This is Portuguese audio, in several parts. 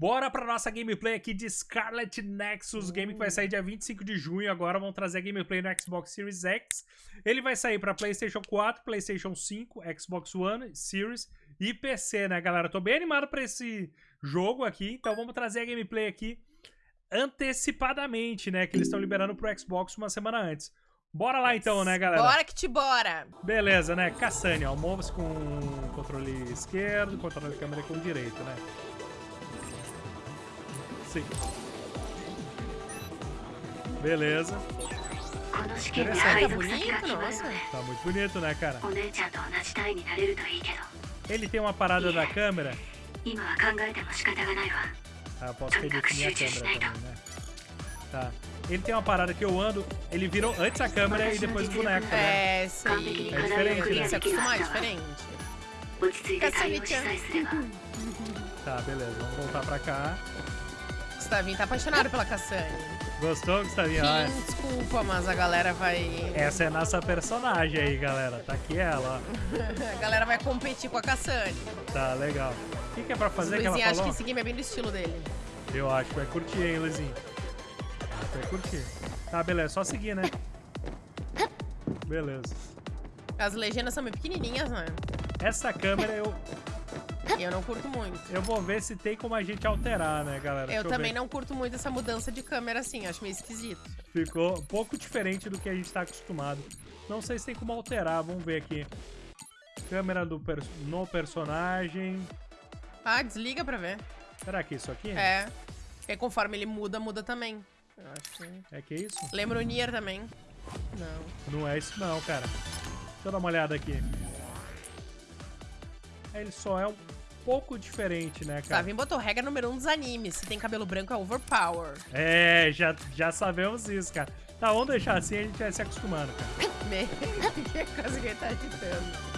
Bora pra nossa gameplay aqui de Scarlet Nexus, game que vai sair dia 25 de junho. Agora vamos trazer a gameplay no Xbox Series X. Ele vai sair pra PlayStation 4, PlayStation 5, Xbox One, Series e PC, né, galera? Tô bem animado pra esse jogo aqui, então vamos trazer a gameplay aqui antecipadamente, né? Que eles estão liberando pro Xbox uma semana antes. Bora lá então, né, galera? Bora que te bora! Beleza, né? Cassania, ó, mova-se com controle esquerdo, controle de câmera com direito, né? Sim. Beleza. Tá bonito, nossa. Tá muito bonito, né, cara? Ele tem uma parada da câmera. Ah, eu posso redefinir a câmera também, né? Tá. Ele tem uma parada que eu ando, ele virou antes a câmera e depois o boneco, né? É, sim. É diferente, né? se acostumar, é diferente. Tá, beleza. Vamos voltar pra cá. Gustavinho tá apaixonado pela Cassane. Gostou, Gustavinho? Sim, desculpa, mas a galera vai... Essa é nossa personagem aí, galera. Tá aqui ela, ó. A galera vai competir com a Cassane. Tá, legal. O que, que é pra fazer que ela Luizinho, acho falou? que esse game é bem do estilo dele. Eu acho que vai curtir, hein, Luizinho? Vai curtir. Tá, beleza. Só seguir, né? Beleza. As legendas são bem pequenininhas, né? Essa câmera eu, eu não curto muito. eu vou ver se tem como a gente alterar, né, galera? Deixa Eu também ver. não curto muito essa mudança de câmera assim, acho meio esquisito. Ficou um pouco diferente do que a gente tá acostumado. Não sei se tem como alterar. Vamos ver aqui. Câmera do pers- no personagem. Ah, desliga pra ver. Será que é isso aqui? É. Porque conforme ele muda, muda também. Eu acho que... É que é isso? Lembra o Nier também? Não. Não é isso não, cara. Deixa eu dar uma olhada aqui. Ele só é um pouco diferente, né, cara? Savin botou regra número um dos animes. Se tem cabelo branco é overpower. É, já, já sabemos isso, cara. Tá, vamos deixar assim, a gente vai se acostumando, cara. Meu, que coisa que tá agitando.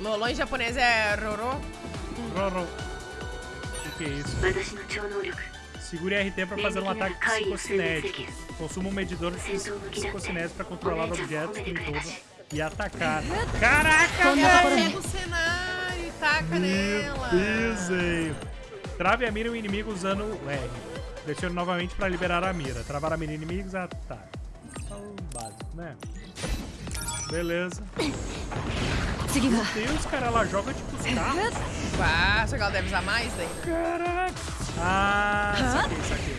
Lolo em japonês é Roro. Roro. O que, que é isso? Segure RT para fazer um ataque psicocinético. Consuma um medidor psicocinético para controlar objetos todo e atacar. Caraca, velho! Pega o cenário taca Meu nela. desenho. Trave a mira um inimigo usando o R. Pressione novamente para liberar a mira. Travar a mira inimigos, ataque. Só o básico, né? Beleza. Meu Deus, cara, ela joga tipo os carros. Ah, só que ela deve usar mais daí. né? Caraca. Ah, saquei, saquei.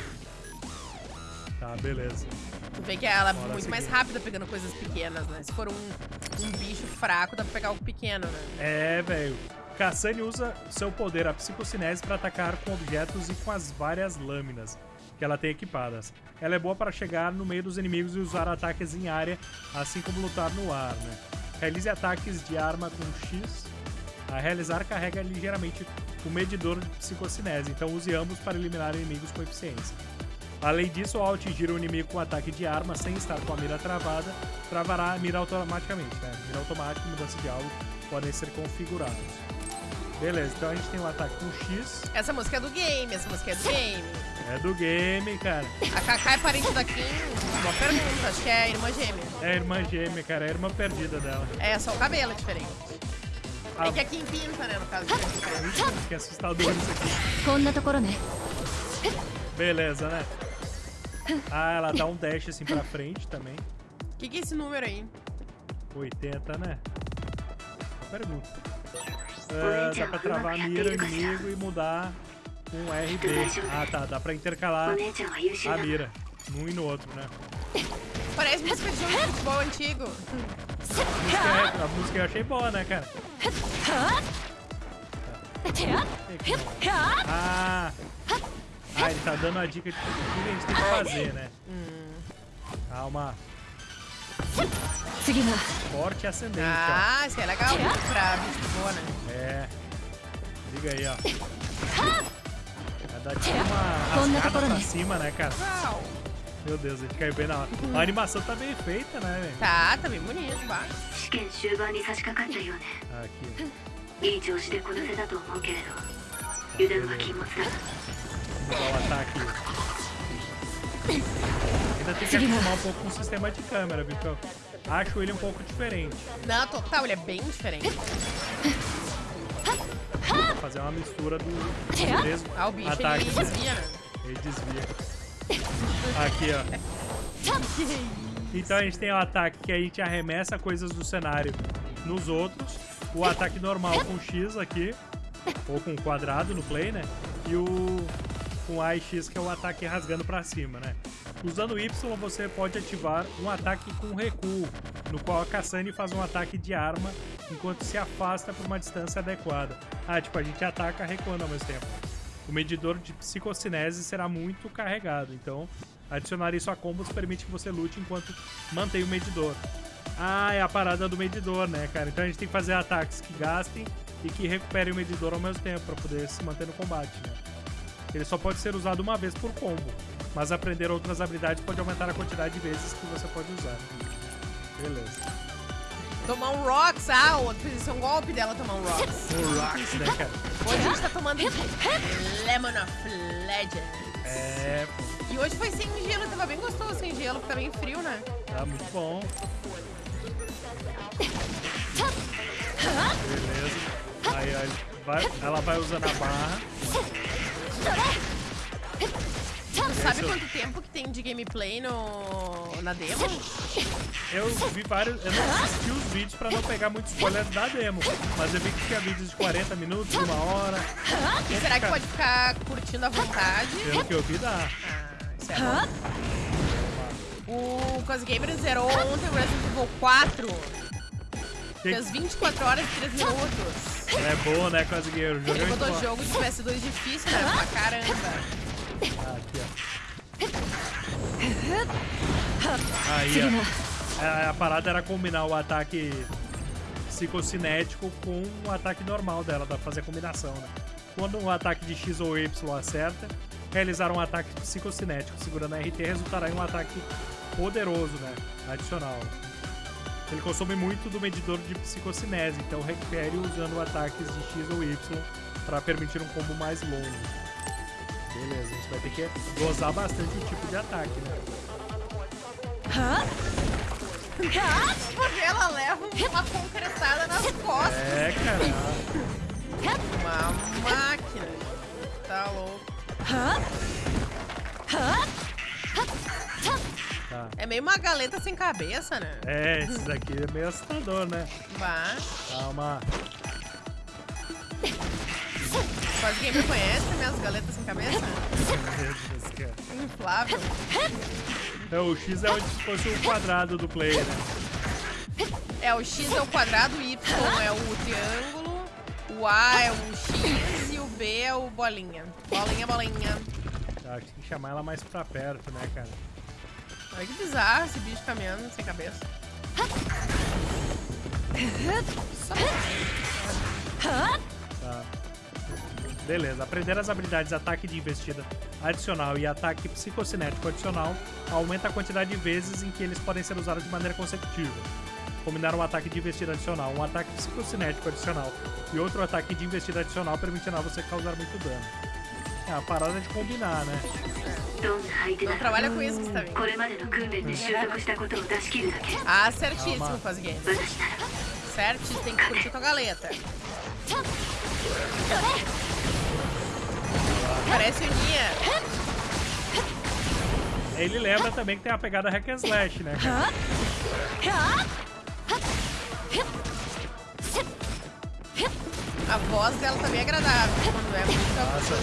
Tá, beleza. Tu vê que ela é Bora muito seguir. mais rápida pegando coisas pequenas, né? Se for um, um bicho fraco, dá pra pegar algo pequeno, né? É, velho. Cassani usa seu poder, a psicocinese, para atacar com objetos e com as várias lâminas que ela tem equipadas. Ela é boa para chegar no meio dos inimigos e usar ataques em área, assim como lutar no ar, né? Realize ataques de arma com X. A realizar, carrega ligeiramente o medidor de psicocinese, então use ambos para eliminar inimigos com eficiência. Além disso, ao atingir o inimigo com ataque de arma sem estar com a mira travada, travará a mira automaticamente, né? Mira automática e mudança de alvo podem ser configurados. Beleza, então a gente tem um ataque com X. Essa música é do game, essa música é do game. É do game, cara. A Kaká é parente da Kim? Boa pergunta, acho que é irmã gêmea. É irmã gêmea, cara, é irmã perdida dela. É, só o cabelo é diferente. A... É que a Kim pinta, né, no caso. Que assustador isso aqui. Beleza, né? Ah, ela dá um dash assim pra frente também. O que, que é esse número aí? 80, né? Pergunta. Ah, dá pra travar a mira inimigo e mudar com RB. Ah, tá. Dá pra intercalar a mira num e no outro, né? Parece música de jogo de futebol antigo. A música, é- a música eu achei boa, né, cara? Ah! Ah, ele tá dando a dica de o que a gente tem que fazer, né? Calma. 次は Forte ascendente, Ah, isso é legal pra bicho boa, né? ó. É. Liga aí, ó. Vai dar tipo uma Quando rasgada tá pra falando. cima, né, cara? Uau. Meu Deus, a gente caiu bem na hora. A animação tá bem feita, né, velho? Tá, tá bem bonito, bah. 試験終盤に差し掛かったようね Aqui. いい調子でこなせたと思うけれど油断は禁物だ Vamos dar o ataque. Ainda tem que acostumar um pouco com o sistema de câmera, viu? eu Acho ele um pouco diferente. Não, total, ele é bem diferente. fazer uma mistura do dos três Ah, o bicho ataques. ele né? desvia, né? Ele desvia. Aqui, ó. Então a gente tem o ataque que a gente arremessa coisas do cenário nos outros. O ataque normal com X aqui. Ou com quadrado no play, né? E o com A e X que é o ataque rasgando pra cima, né? Usando Y você pode ativar um ataque com recuo, no qual a Kassane faz um ataque de arma enquanto se afasta por uma distância adequada. Ah, tipo, a gente ataca recuando ao mesmo tempo. O medidor de psicocinese será muito carregado, então adicionar isso a combos permite que você lute enquanto mantém o medidor. Ah, é a parada do medidor, né, cara? Então a gente tem que fazer ataques que gastem e que recuperem o medidor ao mesmo tempo para poder se manter no combate, né? Ele só pode ser usado uma vez por combo, mas aprender outras habilidades pode aumentar a quantidade de vezes que você pode usar. Beleza. Tomar um Rocks, ah, isso é um golpe dela tomar um Rocks. O Rocks, né, cara? Hoje a gente tá tomando Lemon of Legends. É, pô, E hoje foi sem gelo, tava bem gostoso sem gelo, porque tá bem frio, né? tá muito bom. Beleza. Aí, ele vai- ela vai usando a barra. Sabe quanto tempo que tem de gameplay no... na demo? Eu vi vários. Eu não assisti os vídeos pra não pegar muito spoiler da demo. Mas eu vi que tinha vídeos de 40 minutos, uma hora. E será que pode ficar curtindo à vontade? Pelo que eu vi, dá. Ah, isso é bom. O Cosgamer zerou ontem o Resident Evil 4. Que- Fez 24 horas e 3 minutos. É bom, né, Cosgueiro? Ele Joguei muito botou jogo de PS2 difícil, né? Pra caramba. Ah, aqui, ó. Aí, ó. A, a parada era combinar o ataque psicocinético com o ataque normal dela, dá pra fazer a combinação, né? Quando um ataque de X ou Y acerta, realizar um ataque psicocinético segurando a RT resultará em um ataque poderoso, né? Adicional. Ele consome muito do medidor de psicocinese, então recupere usando ataques de X ou Y para permitir um combo mais longo. Beleza, a gente vai ter que gozar bastante o tipo de ataque, né? Porque ela leva uma concretada nas costas. É, cara. Uma máquina. Tá louco. Tá. É meio uma galeta sem cabeça, né? É, esse daqui é meio assustador, né? Bah. Calma. Quase quem me conhece minhas galetas sem cabeça? Meu Deus, cara. Inflável. É, o X é onde se fosse o quadrado do player, né? É, o X é o quadrado, o Y é o triângulo, o A é o X e o B é o bolinha. Bolinha, bolinha. Tá, tem que chamar ela mais pra perto, né, cara? Olha que bizarro esse bicho caminhando sem cabeça. Tá. Beleza, aprender as habilidades ataque de investida adicional e ataque psicocinético adicional aumenta a quantidade de vezes em que eles podem ser usados de maneira consecutiva. Combinar um ataque de investida adicional, um ataque psicocinético adicional e outro ataque de investida adicional permitirá você causar muito dano. É a parada de combinar, né? Não trabalha com isso que está vendo. Ah, certíssimo, faz Fazguinha. Tem que curtir a galeta. Parece minha. Ele lembra também que tem a pegada hack and slash, né? A voz dela tá também é agradável quando é muito Nossa.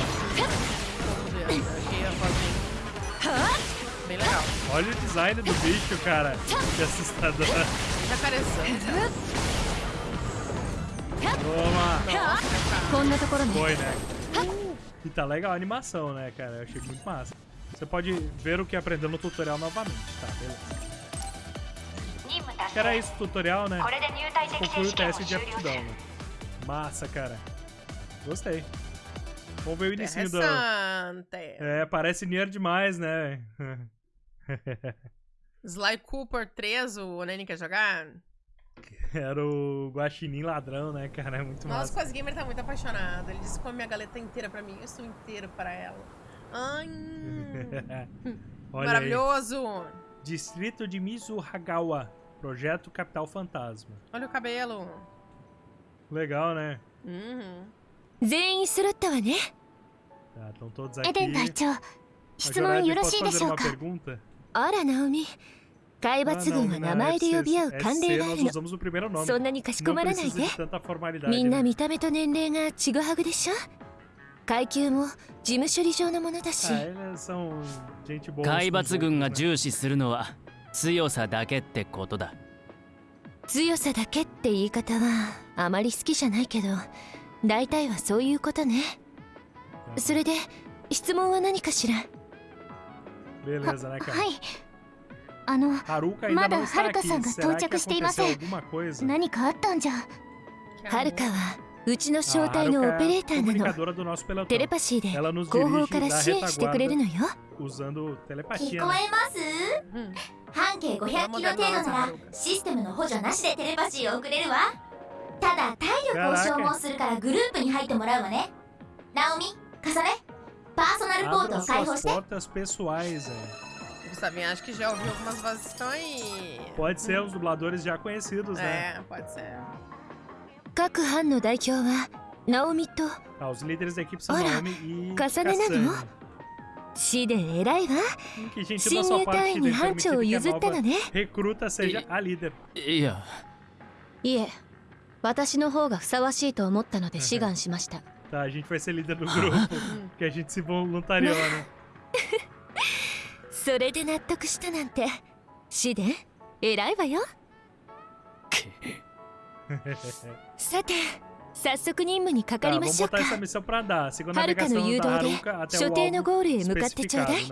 Achei a voz bem... legal. Olha o design do bicho, cara. Que assustador. Tá Jacarezão. Toma! Foi, né? E tá legal a animação, né, cara? Eu achei muito massa. Você pode ver o que aprendeu no tutorial novamente, tá? Beleza. Era isso o tutorial, né? Conclui o teste de aptidão. Né? Massa, cara. Gostei. Vamos ver o início do... É, parece Nier demais, né? Sly Cooper 3, o Nene quer jogar? Era o Guaxinim ladrão, né, cara? É muito Nossa, massa. o Quase Gamer tá muito apaixonado. Ele disse que come a galeta inteira pra mim, eu estou inteira para ela. Ai, Olha aí. maravilhoso! Distrito de Mizuhagawa. Projeto Capital Fantasma. Olha o cabelo. Legal, né? Uhum. 全員揃ったわね Tá, estão todos エ aqui. デン隊長 A 質問 Jorad, よろ posso しいで fazer しょう uma か pergunta? あらナオミ 海 Ah, 抜軍は名前で呼び合う慣例があるの.そんなにかしこまらないで.みんな?見た目と年齢がちぐはぐでしょ？階級も事務処理上のものだし Ah. 海抜軍が?重視するのは強さだけってことだ強さだけって言い方はあまり好きじゃないけど大体はそういうことねそれで質問は何かしら？は cara? いあの、まだハルカさんが到着していません。何かあったんじゃ。ハルカは、うちの招待のオペレーターなの。テレパシーで後方から支援してくれるのよ。聞こえます？半径500キロ程度ならシステムの補助なしでテレパシーを送れるわ。ただ体力を消耗するからグループに入ってもらうわね。ナオミ、重ね、パーソナルポートを開放して。portas pessoais, velho. Gustavinho, acho que já ouviu algumas vozes que estão aí. Pode ser os dubladores já conhecidos, né? É, pode ser. 各班の代表はナオミと Ah, os líderes da equipe são Olha, Naomi e Kasane Kasane. Nano. シデン偉いわ Hum, Que gentil 新 da sua 入 parte 隊員 de に班 permitir 長を que a 譲ったの nova ね recruta seja a líder. いやいえ私の方がふさわしいと思ったので志願しました Tá, a gente vai ser líder do grupo. que a gente se voluntariou, né? それで納得したなんて。シデン偉いわよ。さて早速任務にかかりましょうか。はるかの誘導で所定のゴールへ向かってちょうだい。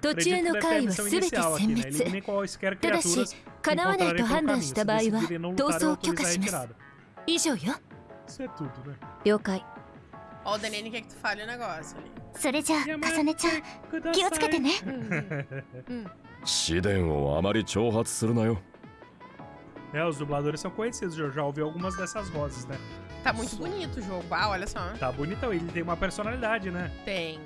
途中の階はすべて殲滅ただし叶わないと判断した場合は逃走を許可します。以上よ。了解。Ó, o Denene quer que tu fale o negócio ali. それじゃあ重ねちゃん気をつけてね試練をあまり挑発するなよ É, os dubladores são conhecidos, eu já ouvi algumas dessas vozes, né? Tá muito bonito o jogo. Ah, olha só. Tá bonitão, ele tem uma personalidade, né? Tem.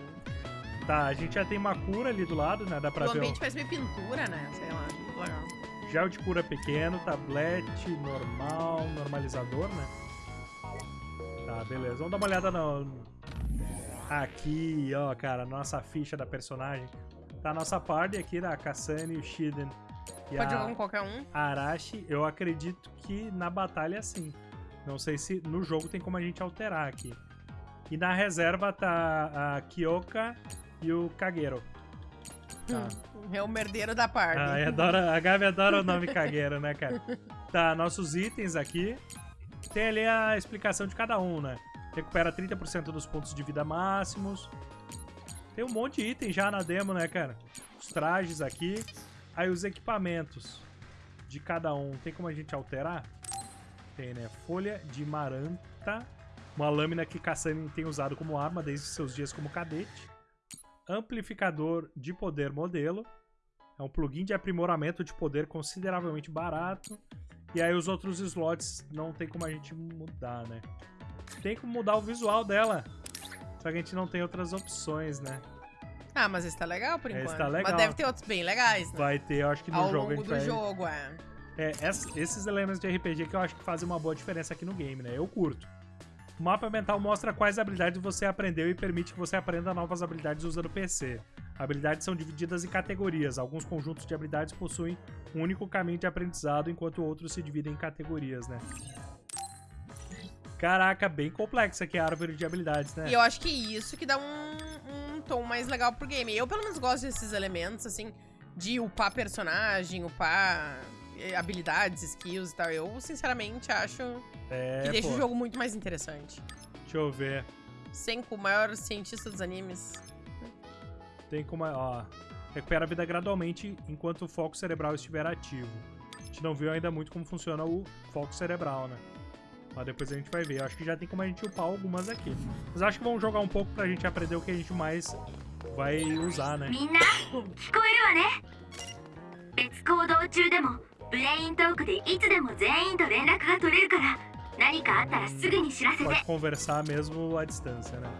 Tá, a gente já tem uma cura ali do lado, né? Dá pra O ver ambiente parece meio pintura, né? Sei lá. muito Legal. o gel de cura pequeno, tablete, normal, normalizador, né? Tá, beleza. Vamos dar uma olhada no... Aqui, ó, cara, nossa ficha da personagem. Tá a nossa party aqui, da Kasane, o Shiden e Pode jogar com qualquer um. Arashi. Eu acredito que na batalha sim. Não sei se no jogo tem como a gente alterar aqui. E na reserva tá a Kyoka e o Kagero. Tá. É o merdeiro da parte. Ah, a Gabi adora o nome Kagero, né, cara? Tá, nossos itens aqui. Tem ali a explicação de cada um, né? Recupera 30% dos pontos de vida máximos. Tem um monte de item já na demo, né, cara? Os trajes aqui. Aí os equipamentos de cada um. Tem como a gente alterar? Tem, né? Folha de maranta. Uma lâmina que Kassani tem usado como arma desde seus dias como cadete. Amplificador de poder modelo. É um plugin de aprimoramento de poder consideravelmente barato. E aí os outros slots não tem como a gente mudar, né? Tem como mudar o visual dela. Só que a gente não tem outras opções, né? Ah, mas esse tá legal por Esse enquanto. tá legal. Mas deve ter outros bem legais, né? Vai ter, eu acho que no Ao jogo a longo gente do vai... jogo, é. É, ess- esses elementos de RPG que eu acho que fazem uma boa diferença aqui no game, né? Eu curto. O mapa mental mostra quais habilidades você aprendeu e permite que você aprenda novas habilidades usando o PC. Habilidades são divididas em categorias. Alguns conjuntos de habilidades possuem um único caminho de aprendizado, enquanto outros se dividem em categorias, né? Caraca, bem complexa aqui a árvore de habilidades, né? E eu acho que isso que dá um, um tom mais legal pro game. Eu, pelo menos, gosto desses elementos, assim, de upar personagem, upar eh, habilidades, skills e tal. Eu, sinceramente, acho É, que deixa pô. o jogo muito mais interessante. Deixa eu ver. Senko, o maior cientista dos animes. Tem como... Ó, recupera a vida gradualmente enquanto o foco cerebral estiver ativo. A gente não viu ainda muito como funciona o foco cerebral, né? Mas depois a gente vai ver. Eu acho que já tem como a gente upar algumas aqui. Mas acho que vamos jogar um pouco pra gente aprender o que a gente mais vai usar, né? Pode conversar mesmo à distância, né?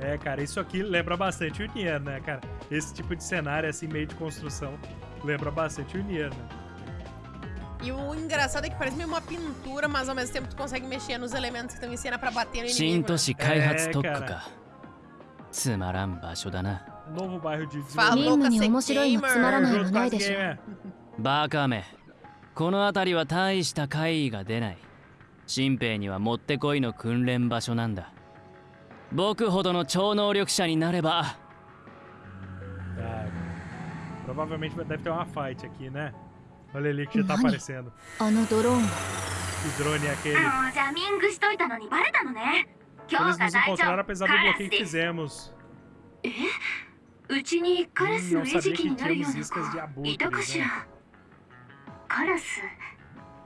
É, cara, isso aqui lembra bastante o Nier, né, cara? Esse tipo de cenário, assim, meio de construção, lembra bastante o Nier, né? E o engraçado é que parece meio uma pintura, mas ao mesmo tempo tu consegue mexer nos elementos que estão em cena pra bater no 新 inimigo. 都 Né? 市開発特区えーかかつまらん場所だな Novo bairro de Fala, 任務に面白いのつまらないの Junto com ない as でしょ gamer. バカめこの辺りは大した怪異が出ない新兵にはもってこいの訓練場所なんだ 僕ほどの超能力者になれば Provavelmente deve ter uma fight aqui, né? Olha ele que já tá aparecendo. Que drone é aquele? Eles nos encontraram apesar do bloqueio que fizemos. Hum, não sabia que tínhamos iscas de abutres, né?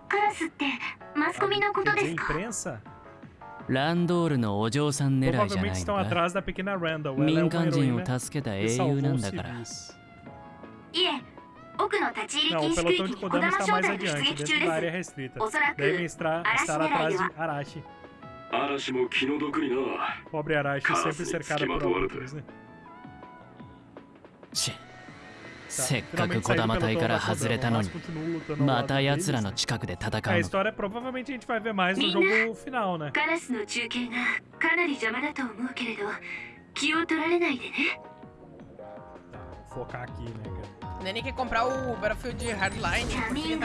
カラスってマスコミのことですかランドールのお嬢さん狙いじゃないのか？民間人を助けた英雄なんだから。いえ奥の立ち入り禁止区域に小玉商隊が出撃中です。おそらく嵐狙いは嵐も気の毒にな。せっかく児 do 玉隊から外れたのにまた奴ら.の近くで戦うの Mina. jogo final, né? カラスの中継がかなり邪魔だと思うけれど気を取られないでね focar aqui, né, cara? Nenê quer comprar o Battlefield Hardline ジャ porque ミ ele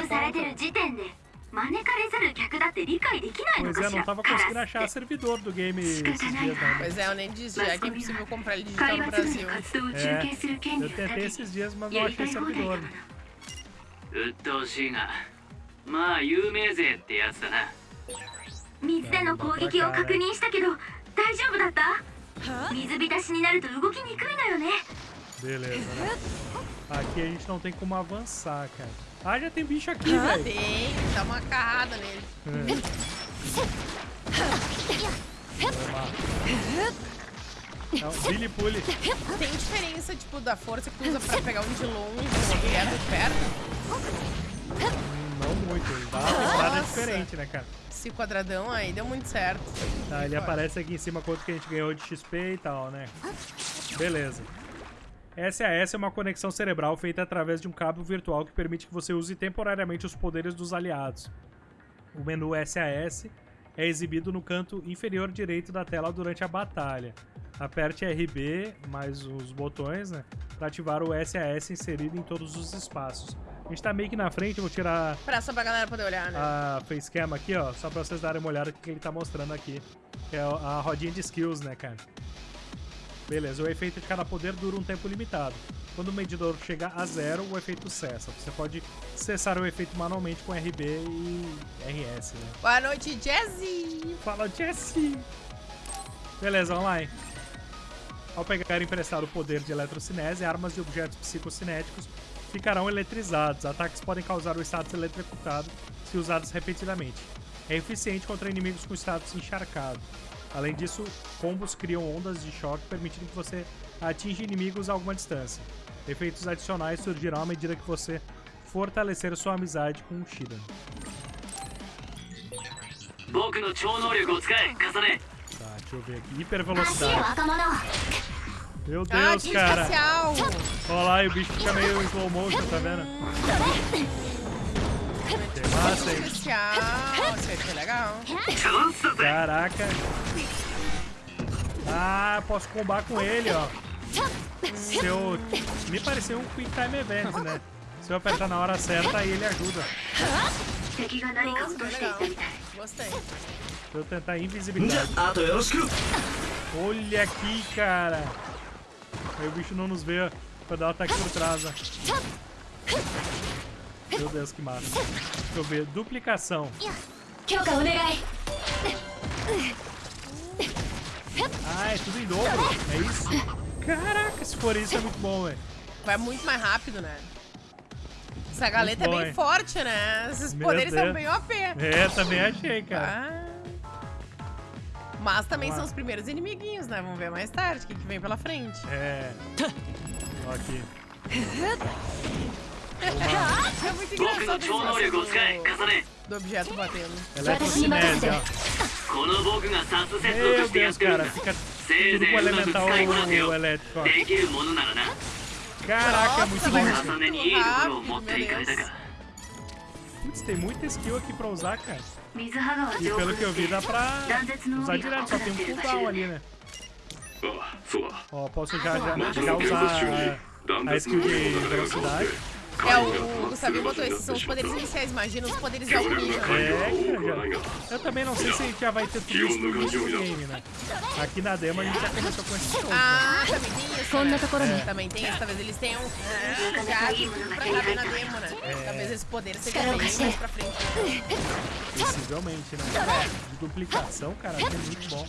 招かれざる客だって理解できないの Pois か é, し não ら tava カラ conseguindo ス achar servidor do game esses dias, né? Pois é, eu nem disse, já que é impossível comprar ele digital 海 no Brasil. 活動を中継する権 Eu tentei め esses dias, mas não やり achei たい放題だ servidor. もの鬱陶しいがまあ有名勢ってやつだな水での攻撃を確認したけど大丈夫だった水浸しになると動きにくいのよね Beleza, né? Aqui a gente não tem como avançar, cara. Ah, já tem bicho aqui, Ah, velho. tem, dá uma carrada nele. É um Billy Pully. Tem diferença, tipo, da força que tu usa pra pegar um de longe, um objeto de perto? Não muito. Dá uma Nossa. diferente, né, cara? Esse quadradão aí deu muito certo. Tá, ele Pode. aparece aqui em cima quanto que a gente ganhou de XP e tal, né? Beleza. SAS é uma conexão cerebral feita através de um cabo virtual que permite que você use temporariamente os poderes dos aliados. O menu SAS é exibido no canto inferior direito da tela durante a batalha. Aperte RB mais os botões, né? Pra ativar o SAS inserido em todos os espaços. A gente tá meio que na frente, eu vou tirar Pra só pra galera poder olhar, né? a facecam aqui, ó, só pra vocês darem uma olhada no que ele tá mostrando aqui. Que é a rodinha de skills, né, cara? Beleza, o efeito de cada poder dura um tempo limitado. Quando o medidor chega a zero, o efeito cessa. Você pode cessar o efeito manualmente com RB e RS, né? Boa noite, Jazzy! Fala, Jesse! Beleza, hein? Ao pegar emprestado o poder de eletrocinese, armas e objetos psicocinéticos ficarão eletrizados. Ataques podem causar o status eletrocutado se usados repetidamente. É eficiente contra inimigos com status encharcado. Além disso, combos criam ondas de choque permitindo que você atinja inimigos a alguma distância. Efeitos adicionais surgirão à medida que você fortalecer sua amizade com o Shidan. Tá, deixa eu ver aqui. Hipervelocidade. Meu Deus, ah, cara. Olha lá, e o bicho fica meio em slow motion, tá vendo? Master, Master. Tchau, isso foi legal. Caraca. Ah, posso combar com ele, ó. Se eu... Me pareceu um Quick Time Event, né? Se eu apertar na hora certa, aí ele ajuda. Gostei. Deixa eu tentar invisibilidade. Olha aqui, cara. Aí o bicho não nos vê pra dar o ataque por trás. Ó. Meu Deus, que massa. Deixa eu ver. Duplicação. Ah, é tudo em dobro. É isso? Caraca, se for isso é muito bom, velho. Vai muito mais rápido, né? Essa galeta é bom, é bem hein? forte, né? Esses Meu poderes Deus. são bem OP. É, também achei, cara. Ah. Mas também são os primeiros inimiguinhos, né? Vamos ver mais tarde o que, que vem pela frente. É. Ó aqui É muito 僕の engraçado esse 超能力を使え negócio 重ね do, do objeto batendo. Eletrocinese, ó. この僕がサスセット Meu としてやっ Deus, てるんだ cara. Fica せい tudo ぜ com いうまく elemental 使いこなせよ o elétrico, ó. できるものならな Caraca, muito Nossa, bom vai isso. 重ねにいいところを持っていかれたか Putz, tem muita skill aqui pra usar, cara. 水葉川 E 上 pelo 空 que eu vi, で dá pra 断絶の usar 帯が direto, só 起 tem こって um るらし cooldown い ali, né? ああそうだ Ó, posso já, já, また já の現 usar 場中に a, 断 a 絶 skill の de 帯が流れ込ん velocidade. É, o, o Gustavo botou esses são os poderes iniciais, imagina os poderes da Ninja. É, eu também não sei se já vai ter tudo isso no game, né? Aqui na demo a gente já começou com esse show. Ah, né? também tem isso, né? É. Também tem isso, talvez eles tenham um já pra caber na demo, né? É. Talvez esses poderes sejam bem mais pra frente. Possivelmente, né? É, de duplicação, cara, é muito bom.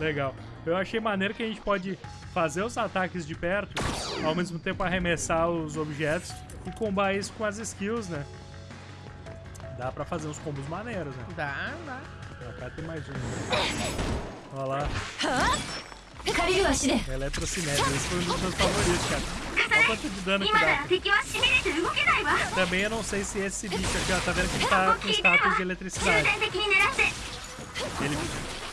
Legal. Eu achei maneiro que a gente pode fazer os ataques de perto, ao mesmo tempo arremessar os objetos e combar isso com as skills, né? Dá pra fazer uns combos maneiros, né? Dá, dá. Pra ter mais um. Olha lá. Eletrocinética, esse foi um dos meus favoritos, cara. Olha o quanto de dano que dá. Também eu não sei se esse bicho aqui, ó, tá vendo que ele tá com status de eletricidade. Ele,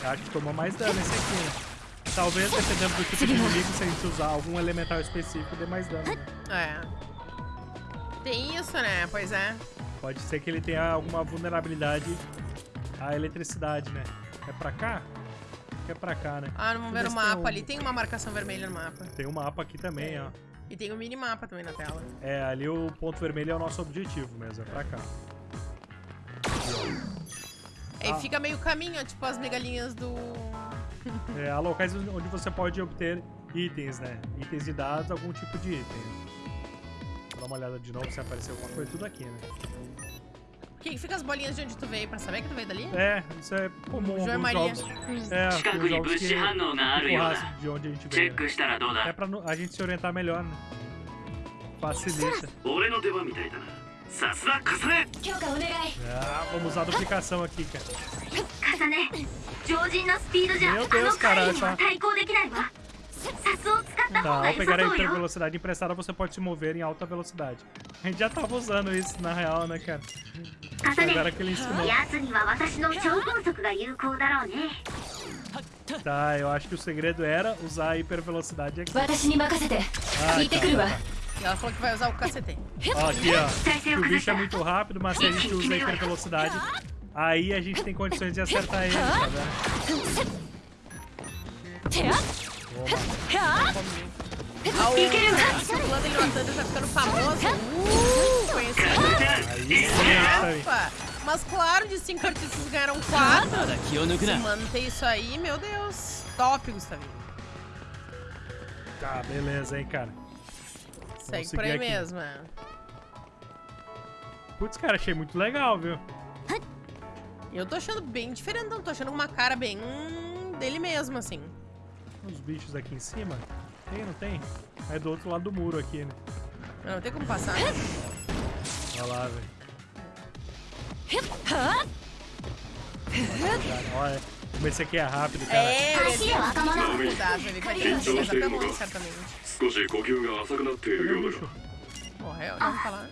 acho que tomou mais dano esse aqui, né? Talvez, dependendo do tipo de inimigo, se a gente usar algum elemental específico, dê mais dano. né? É. Tem isso, né? Pois é. Pode ser que ele tenha alguma vulnerabilidade à eletricidade, né? É pra cá? É pra cá, né? Ah, vamos ver o mapa um- ali. Tem uma marcação vermelha no mapa. Tem um mapa aqui também, ó. E tem um minimapa também na tela. É, ali o ponto vermelho é o nosso objetivo mesmo, é pra cá. Aí Ah. fica meio caminho, ó, tipo as migalhinhas do. é, a locais onde você pode obter itens, né? Itens e dados, algum tipo de item. Vou dar uma olhada de novo se apareceu alguma coisa. Tudo aqui, né? Que fica as bolinhas de onde tu veio, pra saber que tu veio dali? É, isso é comum João Maria, jogos. É, jogos que de onde a gente veio. É pra a gente se orientar melhor, né? Facilita. Ah, vamos usar a duplicação aqui, cara. 重ね常人のスピードじゃあ Meu の Deus, 怪 cara, 異には essa- 対抗できないわサスを使った方 Tá, が ao 良 pegar a さそうよ hipervelocidade emprestada, você pode se mover em alta velocidade. A gente já tava usando isso, na real, né, cara? 重ね Agora que ele ensinou. 奴には私の超音速が有効だろうね Tá, eu acho que o segredo era usar a hipervelocidade aqui. 私に任せて Ah, 行ってくるわ E ela falou que vai usar o cacete. Ó, aqui, ó. Que o bicho é muito rápido, mas se a gente usa a hipervelocidade, Aí a gente tem condições de acertar ele, né? o circulando ele matando tá ficando famoso. Tá. Uh, conhecido. Tá. Mas claro, de cinco artistas ganharam quatro. Se manter isso aí, meu Deus. Top, Gustavinho. Tá, beleza, hein, cara. Segue por aí aqui. mesmo. É. Putz, cara, achei muito legal, viu? Eu tô achando bem diferente, não. Tô achando uma cara bem dele mesmo, assim. Os bichos aqui em cima? Tem, não tem? É do outro lado do muro aqui, né? Não, tem como passar. Né? Olha lá, velho. Olha, como esse aqui é rápido, cara. É, ele é rápido, certamente. Morreu, olha pra é, lá.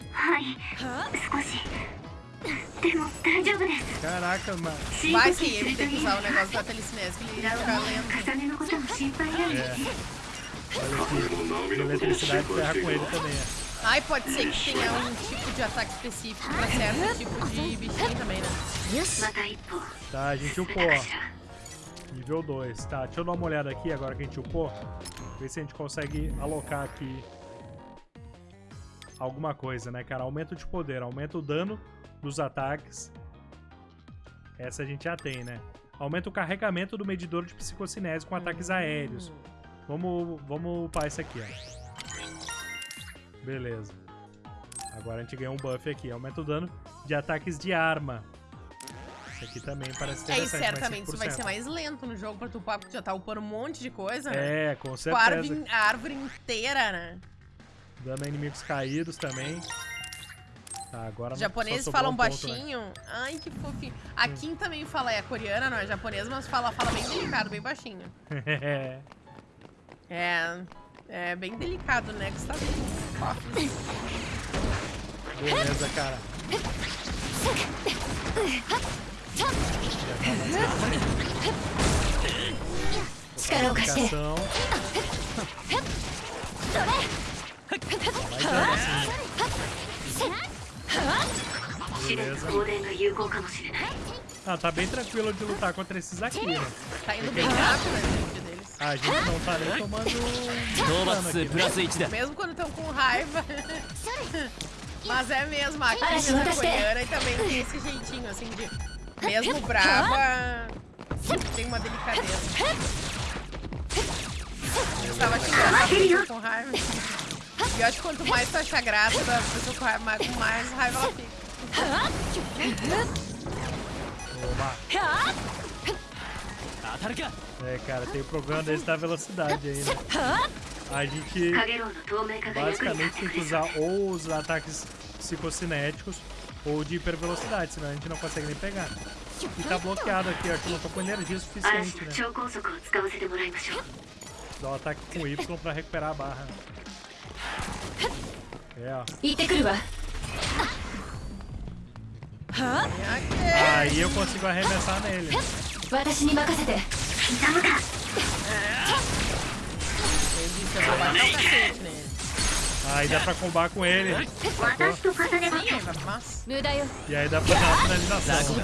Caraca, mano. Vai que ele tem que usar o negócio da telecinese e ficar lendo. É. Olha eletricidade ferra com ele também, é. Ai, pode ser que tenha um tipo de ataque específico pra certo tipo de bichinho também, né? Tá, a gente upou, ó. Nível 2. Tá, deixa eu dar uma olhada aqui agora que a gente upou. Ver se a gente consegue alocar aqui alguma coisa, né, cara? Aumento de poder, aumenta o dano dos ataques. Essa a gente já tem, né? Aumenta o carregamento do medidor de psicocinese com ataques aéreos. Vamos, vamos upar esse aqui, ó. Beleza. Agora a gente ganhou um buff aqui. Aumenta o dano de ataques de arma. Esse aqui também parece É, e certamente isso vai 5%. ser mais lento no jogo pra tu upar, porque tu já tá upando um monte de coisa, né? É, com Tipo, a árvore, certeza. a árvore inteira, né? Dando a inimigos caídos também. Tá, agora Os japoneses falam um baixinho. Ponto, né? Ai, que fofinho. A Kim também fala, é coreana, não é japonesa, mas fala, fala bem delicado, bem baixinho. é. É bem delicado, né? Que você tá Beleza, cara. Vai. Beleza. Ah, tá bem tranquilo de lutar contra esses aqui, né? Tá indo bem rápido, né? A gente não tá nem tomando um aqui, né? né? Mesmo quando estão com raiva. Mas é mesmo, a Karina da Goiânia também tem esse jeitinho, assim, de... Mesmo brava, tem uma delicadeza. Eu tava xingando com raiva. E eu acho que quanto mais tu acha graça da pessoa com raiva, com mais raiva ela fica. É, cara, tem o problema desse da velocidade aí, né? A gente basicamente tem que usar ou os ataques psicocinéticos ou de hipervelocidade, senão a gente não consegue nem pegar. E tá bloqueado aqui, ó, que não tô com energia suficiente, né? Dá um ataque com Y pra recuperar a barra. É. Aí eu consigo arremessar nele. Aí dá pra combar com ele. E aí dá pra dar uma finalização.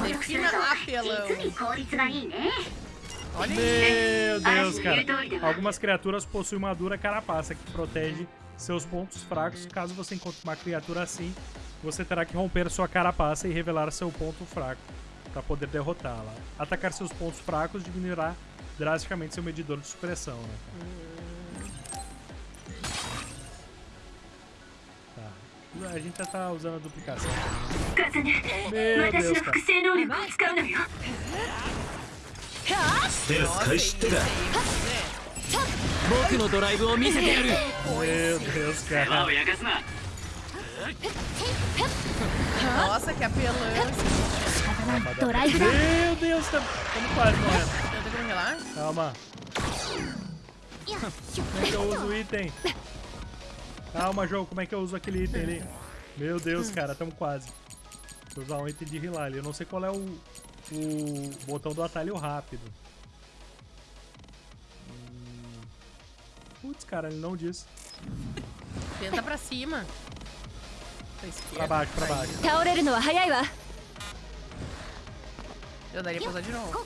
Meu Deus, cara. É Algumas criaturas possuem uma dura carapaça que protege seus pontos fracos. Caso você encontre uma criatura assim, você terá que romper sua carapaça e revelar seu ponto fraco para poder derrotá-la. Atacar seus pontos fracos diminuirá drasticamente seu medidor de supressão. Né? Tá. A gente já tá usando a duplicação. Meu Deus, cara. 複製能力を使うのよ Nossa, esse aí, né? 僕のドライブを見せてやる Meu Deus, 世話 cara. を焼かすな Nossa, que apelão. ドライブだ Meu Deus, estamos quase morrendo. Tenta congelar? Calma. Como é que eu uso o item? Calma, jogo, como é que eu uso aquele item ali? Meu Deus, cara, tamo quase. Vou usar um item de healer ali. Eu não sei qual é o, o botão do atalho rápido. Putz, cara, ele não disse. Tenta pra cima. Pra. Pra baixo, pra baixo. Eu daria pra usar de novo.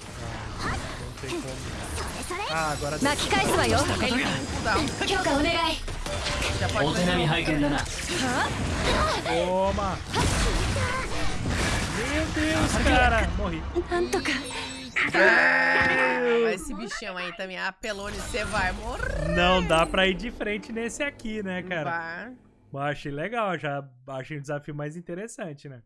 Ah, não tem como. Ah, agora deu. Já pode dar. Toma! Meu Deus, cara! Morri. Esse bichão aí também, ah, apelou e você vai morrer. Não dá pra ir de frente nesse aqui, né, cara? Bah. Bah, achei legal, já achei um desafio mais interessante, né?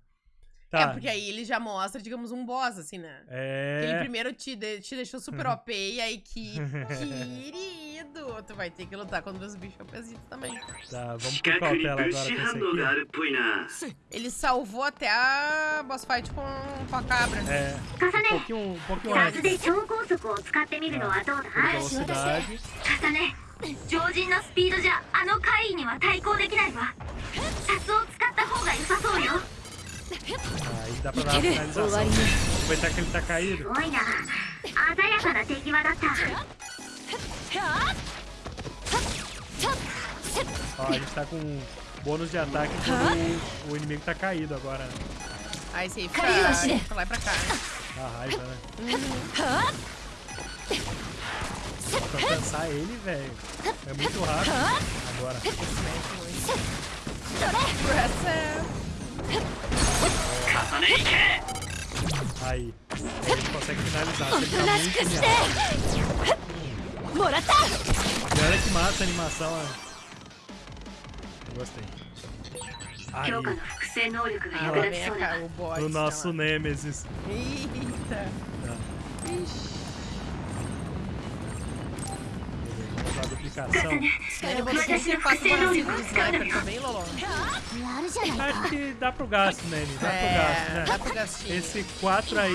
É, Tá. porque aí ele já mostra, digamos, um boss, assim, né? É. Ele primeiro te, de- te deixou super OP e aí que querido, tu vai ter que lutar contra os bichos OPzitos também. Tá, vamos 近 com くに cautela 物 agora 資 com 反 esse 応があ aqui. るっぽいな Ele salvou até a boss fight com, com a cabra. É, 重 um ね pouquinho, um pouquinho 雑 antes. で超高速を使ってみるのはどうだ Por velocidade. 重ね常人のスピードじゃあの怪異には対抗できないわサスを使った方が良さそうよ Aí dá pra dar uma finalização. Aproveitar que ele tá caído. Ó, a gente tá com bônus de ataque quando o, inimigo tá caído agora. Né? Aí sim, fica pra lá e pra cá. Dá raiva, né? Uhum. Pra alcançar ele, velho, é muito rápido. Agora. É essa... Aí. Ele consegue finalizar. Tem né? que tá muito miado. E olha que massa a animação. Eu gostei. Aí. Ah, o nosso Nemesis. Eita. Tá. Ixi. a duplicação. Ele você passa por uma segunda sniper também, Lolo? やるじゃないか Acho que dá pro gasto, Nene. Dá pro É, gasto, dá né? pro gastinho. Esse 4 aí.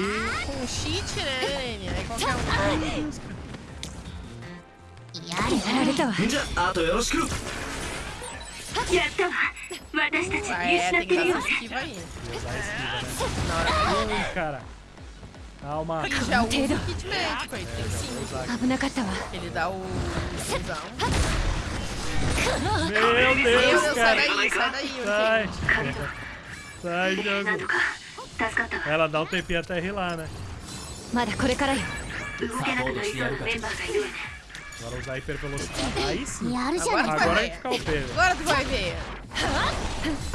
Com cheat, né, Nene? Aí qualquer um. やるやられたわじゃああとよろしくやったわ私たち Ah, 見 é, 失っ tem て que るよ dar essa esquiva aí. Usar esquiva, né? Na hora que Ui, cara. Calma. Ele já usa o kit médico, ele tem. Ele dá o... Meu Deus, Deus cara. Sai daí, sai daí. Sai. Sai, Ela dá um tempinho até rir lá, né? Agora usar hiper velocidade. Aí sim. Agora, agora a gente fica o pé. Agora tu vai ver.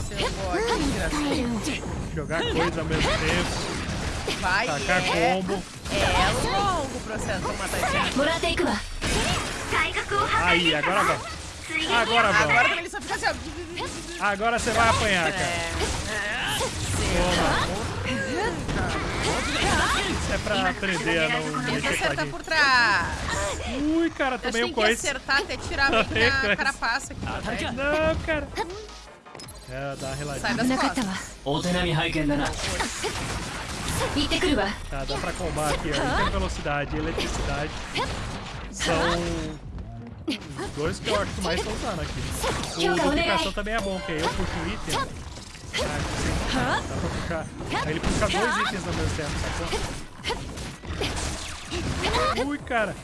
Seu bode, Jogar coisa ao mesmo tempo. Vai, tacar é, combo. é longo o processo pra matar esse cara. もらっていくわ体格を破壊 Aí, できた agora ぞ vai. 水撃 Agora vai. Agora também ele só fica assim, ó. Agora você vai apanhar, cara. Isso é pra aprender a não Tenta mexer com a acertar gente. por trás. Ui, cara, Eu tomei acho um que tem que coice. acertar até tirar meio que Tomei na coice. carapaça aqui. pra trás. Não, cara. É, dá uma Sai reladinha. das 危なかったわ costas. お手並み拝見だな行ってくるわ Tá, dá pra combar aqui, ó. Tem velocidade e eletricidade. São os dois que eu que mais estão usando aqui. O duplicação também é bom, porque aí eu puxo um item. Ah, dá pra puxar. Aí ele puxa dois itens ao mesmo tempo, sacou? Ui, cara.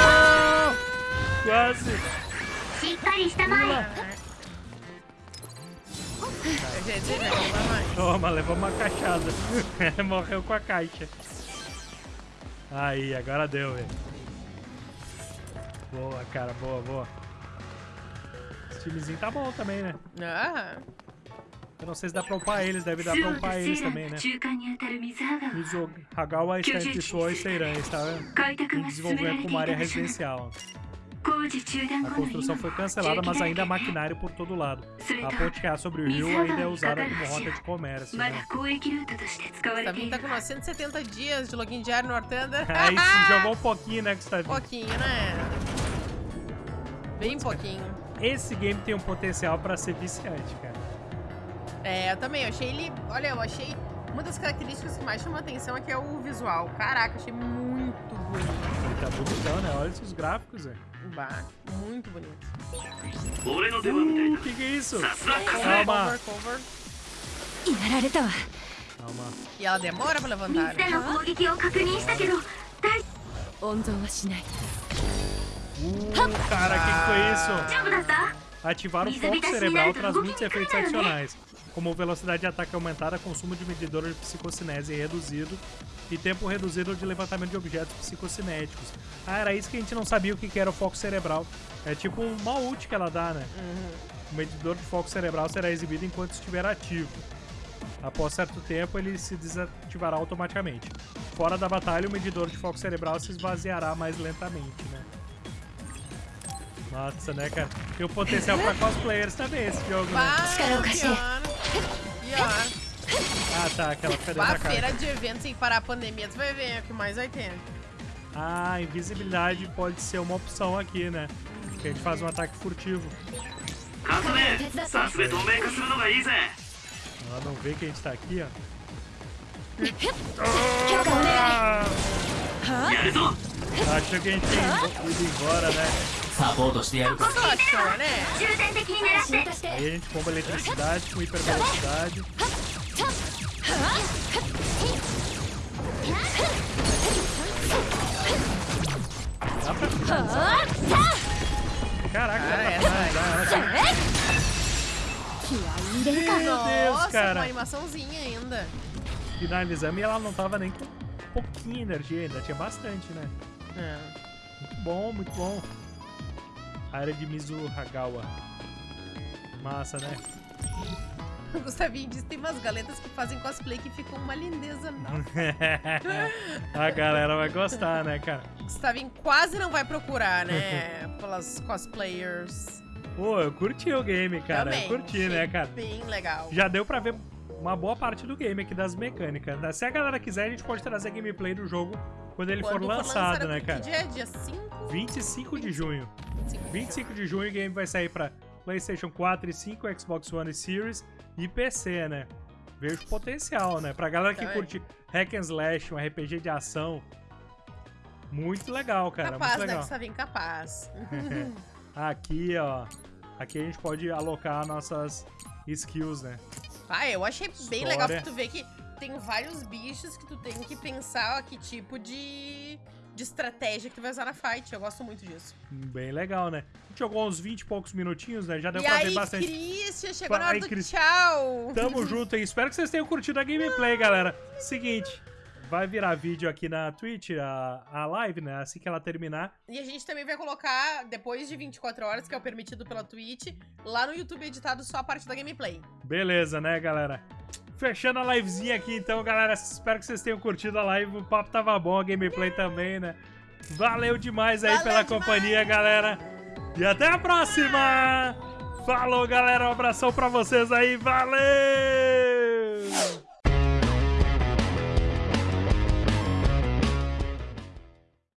Ah, não! Quase! しっかりしたまえ Gente, gente, vai mais. Toma, levou uma caixada. Morreu com a caixa. Aí, agora deu, velho. Boa, cara, boa, boa. Esse timezinho tá bom também, né? Ah, Eu não sei se dá pra upar eles, deve dar ス pra オと upar セ eles ーラ também, の né? 中間にあたる水ハガは Mizo Hagawa está entre Suo e Seirães, tá vendo? 開拓 Em が進められ desenvolvimento て com い uma た área 場所なの residencial. A construção foi cancelada, mas ainda há maquinário por todo lado. A ponte que há sobre o rio ainda é usada como rota de comércio. Né? Gustavinho tá com 970 dias de login diário no Artanda. Aí se jogou um pouquinho, né, Gustavinho? Pouquinho, né? Bem pouquinho. Cara. Esse game tem um potencial pra ser viciante, cara. É, eu também. Eu achei ele... Olha, eu achei... Uma das características que mais chama atenção é que é o visual. Caraca, achei muito bonito. Ele tá bonitão, né? Olha esses gráficos, velho. Bah, muito bonito. Uh, que que é isso? Calma. Calma. E ela demora pra levantar. Né? Uh, cara, o que, que foi isso? Ativaram o foco cerebral transmite efeitos adicionais como velocidade de ataque aumentada, consumo de medidor de psicocinese reduzido e tempo reduzido de levantamento de objetos psicocinéticos. Ah, era isso que a gente não sabia o que era o foco cerebral. É tipo uma ult que ela dá, né? O medidor de foco cerebral será exibido enquanto estiver ativo. Após certo tempo, ele se desativará automaticamente. Fora da batalha, o medidor de foco cerebral se esvaziará mais lentamente, né? Nossa, né, cara? Tem o potencial pra cosplayers também esse jogo, né? Ah, tá, aquela fica dentro da feira de eventos sem parar a pandemia, tu vai ver o que mais vai ter. Ah, invisibilidade pode ser uma opção aqui, né? Porque a gente faz um ataque furtivo. Ela não vê que a gente tá aqui, ó. Ah! acho que a gente tem ido embora, né? né? Aí a gente comba eletricidade com hipervelocidade. Dá pra finalizar? Caraca, ah, dá é, pra finalizar. Né? Meu Deus, cara. Nossa, uma animaçãozinha ainda. Finalizamos e ela não tava nem com pouquinha energia ainda, tinha bastante, né? É. Muito bom, muito bom. Área de Mizuhagawa. Massa, né? O Gustavinho disse que tem umas galetas que fazem cosplay que ficam uma lindeza. A galera vai gostar, né, cara? Gustavinho quase não vai procurar, né? Pelas cosplayers. Pô, eu curti o game, cara. Também. Eu curti, né, cara? Bem legal. Já deu pra ver uma boa parte do game aqui das mecânicas. né? Se a galera quiser, a gente pode trazer gameplay do jogo quando ele Quando for lançado, né, que cara? dia é? Dia 5? 25 de junho. 25 de junho o game vai sair pra PlayStation 4 e 5, Xbox One e Series e PC, né? Vejo potencial, né? Pra galera que curte hack and slash, um RPG de ação. Muito legal, cara. capaz, muito né? legal. Gustavinho, capaz. Aqui, ó. Aqui a gente pode alocar nossas skills, né? Ah, eu achei bem História. legal porque tu vê que tem vários bichos que tu tem que pensar ó, que tipo de, de estratégia que tu vai usar na fight. Eu gosto muito disso. Bem legal, né? A gente jogou uns 20 e poucos minutinhos, né? Já deu e pra aí, ver bastante. Christian, chegou Fala na hora aí, do Christian. tchau. Tamo junto aí. Espero que vocês tenham curtido a gameplay, galera. Seguinte, vai virar vídeo aqui na Twitch, a, a live, né? Assim que ela terminar. E a gente também vai colocar, depois de 24 horas, que é o permitido pela Twitch, lá no YouTube editado só a parte da gameplay. Beleza, né, galera? Fechando a livezinha aqui, então, galera. Espero que vocês tenham curtido a live. O papo tava bom, a gameplay também, né? Valeu demais aí Valeu pela demais! companhia, galera. E até a próxima! Falou, galera. Um abração pra vocês aí. Valeu!